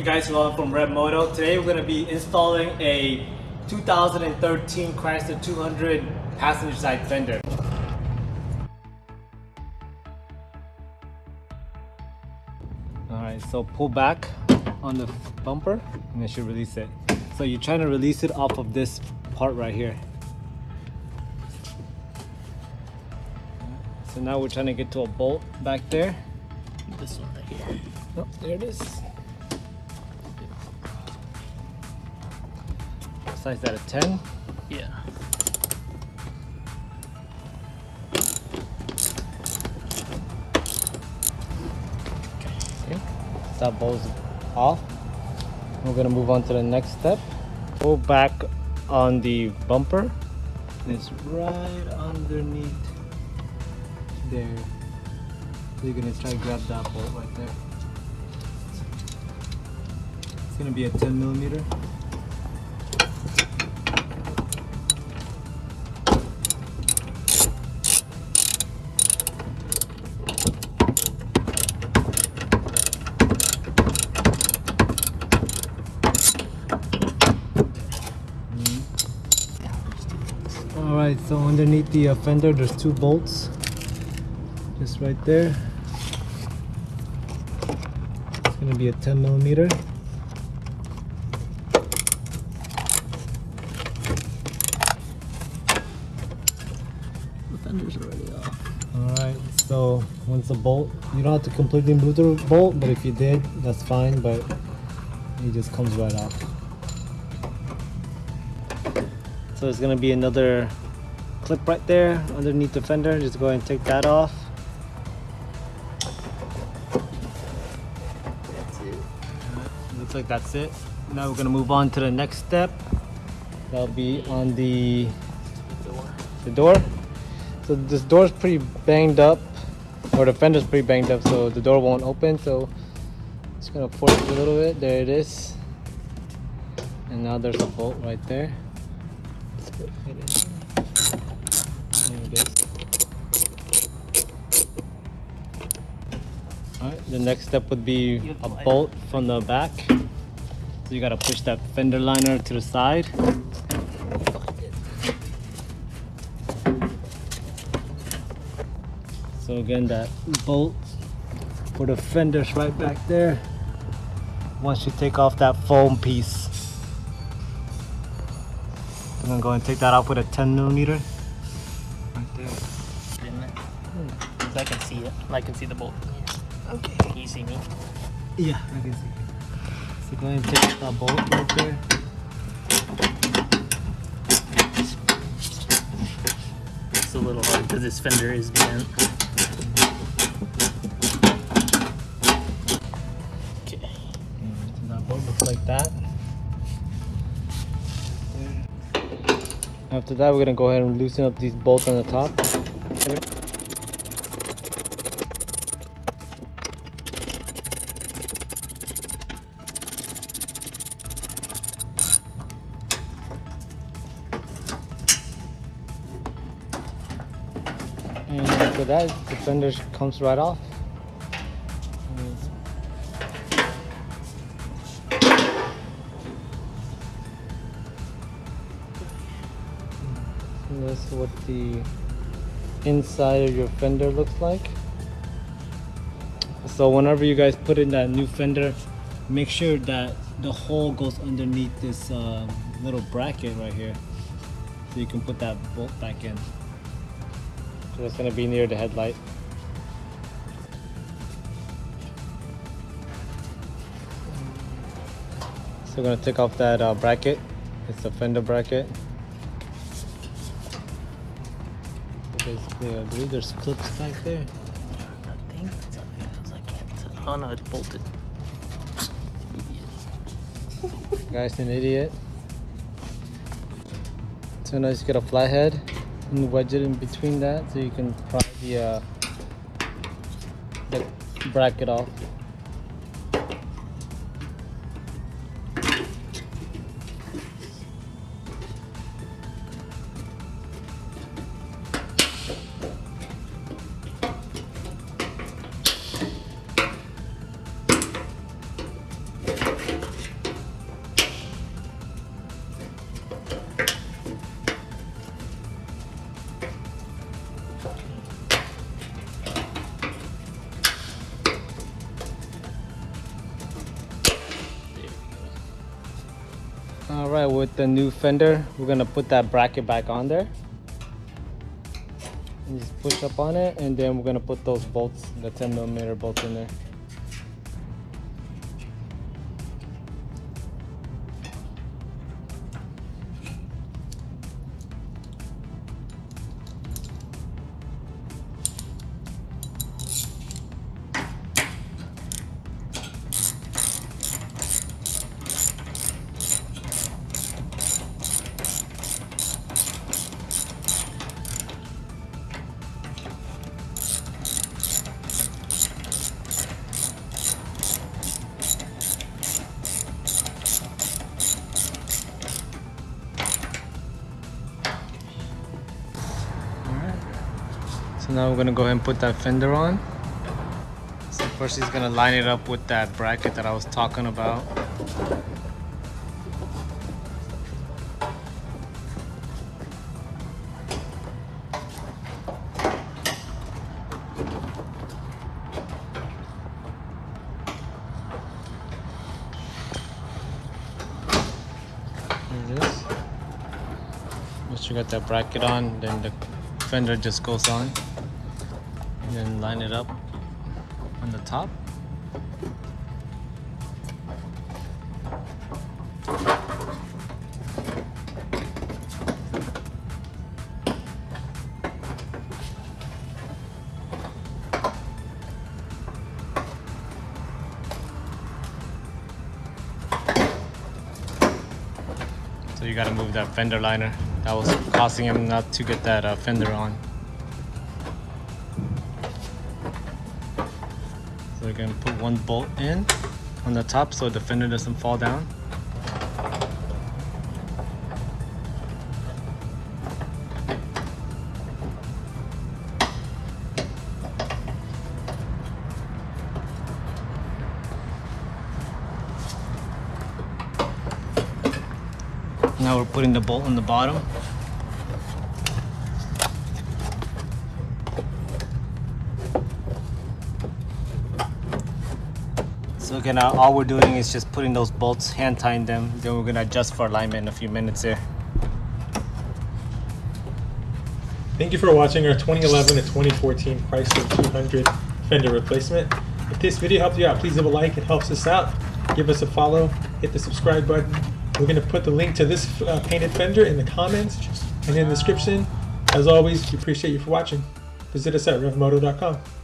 Hey guys, hello from Rev Moto. Today we're going to be installing a 2013 Chrysler 200 passenger side fender. Alright, so pull back on the bumper and it should release it. So you're trying to release it off of this part right here. So now we're trying to get to a bolt back there. This one right here. Oh, there it is. Size that a 10. Yeah. Okay. That bow's off. We're gonna move on to the next step. Pull back on the bumper. It's right underneath there. So you're gonna try to grab that bolt right there. It's gonna be a 10 millimeter. So underneath the uh, fender, there's two bolts, just right there. It's gonna be a 10 millimeter. The fender's already off. All right, so once the bolt, you don't have to completely remove the bolt, but if you did, that's fine, but it just comes right off. So it's gonna be another clip right there underneath the fender. Just go ahead and take that off. That's it. Looks like that's it. Now we're gonna move on to the next step. That'll be on the Door. the door. So this door's pretty banged up, or the fender's pretty banged up, so the door won't open. So just gonna force it a little bit. There it is. And now there's a bolt right there. Alright, the next step would be a bolt from the back. So you gotta push that fender liner to the side. So again, that bolt for the fenders right back there. Once you take off that foam piece, I'm gonna go and take that off with a 10 millimeter. Right there. Hmm, 'Cause I can see it. I can see the bolt. Okay. Can you see me? Yeah, I can see. you. So go ahead and take that bolt right there. It's a little hard because this fender is bent. Okay. So that bolt looks like that. After that, we're gonna go ahead and loosen up these bolts on the top. After that, the fender comes right off. And is what the inside of your fender looks like. So whenever you guys put in that new fender, make sure that the hole goes underneath this uh, little bracket right here. So you can put that bolt back in. So it's gonna be near the headlight. So we're gonna take off that uh, bracket. It's a fender bracket. So basically, I believe there's clips back there. I think that's how it is. I can't. Oh no, it's bolted. Guy's an idiot. So now just get a flathead and wedge it in between that so you can pry the, uh, the bracket off. With the new fender, we're gonna put that bracket back on there. And just push up on it, and then we're gonna put those bolts, the 10 millimeter bolts in there. So now we're gonna go ahead and put that fender on. So first he's gonna line it up with that bracket that I was talking about. Once you got that bracket on, then the fender just goes on. And then line it up on the top. So you gotta move that fender liner. That was causing him not to get that uh, fender on. We're gonna put one bolt in on the top so the fender doesn't fall down. Now we're putting the bolt on the bottom. So again, all we're doing is just putting those bolts, hand tying them. Then we're gonna adjust for alignment in a few minutes here. Thank you for watching our 2011 to 2014 Chrysler 200 fender replacement. If this video helped you out, please leave a like. It helps us out. Give us a follow. Hit the subscribe button. We're going to put the link to this uh, painted fender in the comments and in the description. As always, we appreciate you for watching. Visit us at revmoto.com.